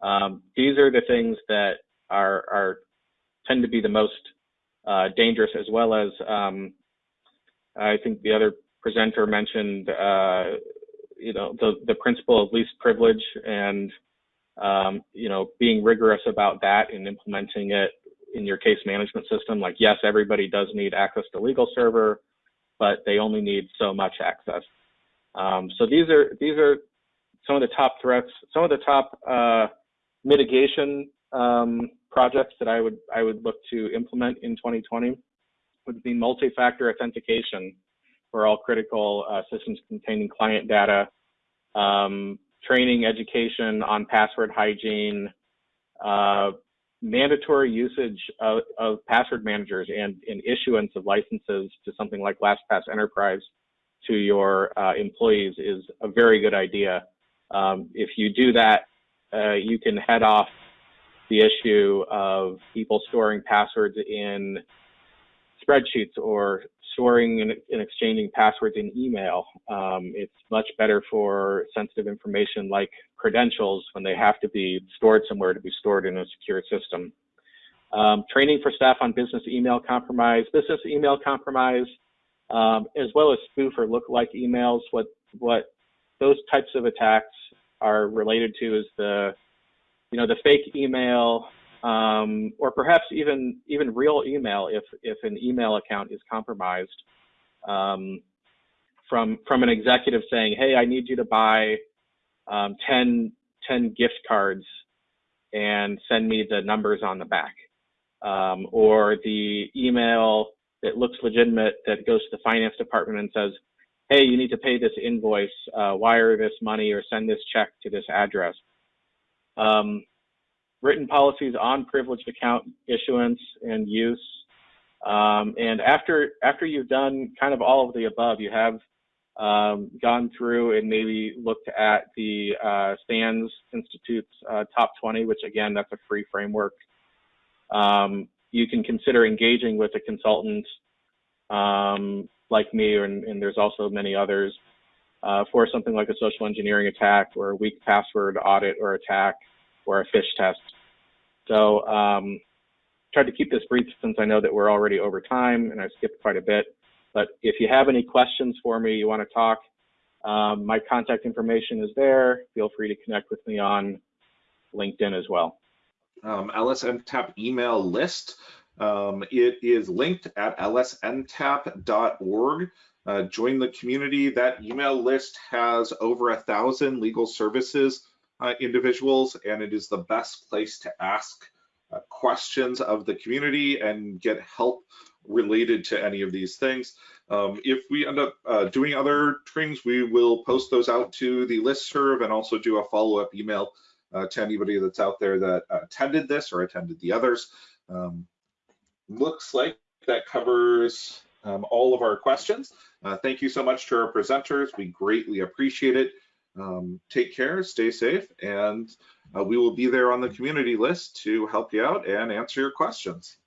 Um, these are the things that are, are tend to be the most uh, dangerous, as well as um, I think the other presenter mentioned uh, you know the the principle of least privilege and um, you know being rigorous about that and implementing it in your case management system. Like, yes, everybody does need access to legal server, but they only need so much access. Um, so these are these are some of the top threats, some of the top uh, mitigation um, projects that I would I would look to implement in 2020 would be multi-factor authentication for all critical uh, systems containing client data, um, training, education on password hygiene, uh, mandatory usage of, of, password managers and, and, issuance of licenses to something like LastPass Enterprise to your uh, employees is a very good idea. Um, if you do that, uh, you can head off the issue of people storing passwords in spreadsheets or storing and, and exchanging passwords in email. Um, it's much better for sensitive information like credentials when they have to be stored somewhere to be stored in a secure system. Um, training for staff on business email compromise, business email compromise, um, as well as spoof or look-like emails. What what those types of attacks are related to is the you know the fake email um, or perhaps even even real email if if an email account is compromised um, from from an executive saying, "Hey, I need you to buy um, 10, 10 gift cards and send me the numbers on the back," um, or the email that looks legitimate that goes to the finance department and says, "Hey, you need to pay this invoice, uh, wire this money, or send this check to this address." Um, written policies on privileged account issuance and use. Um, and after after you've done kind of all of the above, you have um, gone through and maybe looked at the uh, SANS Institute's uh, top 20, which again, that's a free framework. Um, you can consider engaging with a consultant um, like me, and, and, there's also many others, uh, for something like a social engineering attack or a weak password audit or attack or a phish test. So um, tried to keep this brief since I know that we're already over time and I skipped quite a bit. But if you have any questions for me, you want to talk, um, my contact information is there. Feel free to connect with me on LinkedIn as well. Um, LSNTAP email list. Um, it is linked at lsntap.org. Uh, join the community. That email list has over a thousand legal services uh, individuals, and it is the best place to ask uh, questions of the community and get help related to any of these things. Um, if we end up uh, doing other trainings, we will post those out to the list serve and also do a follow-up email uh, to anybody that's out there that attended this or attended the others. Um, looks like that covers um, all of our questions. Uh, thank you so much to our presenters. We greatly appreciate it. Um, take care, stay safe, and uh, we will be there on the community list to help you out and answer your questions.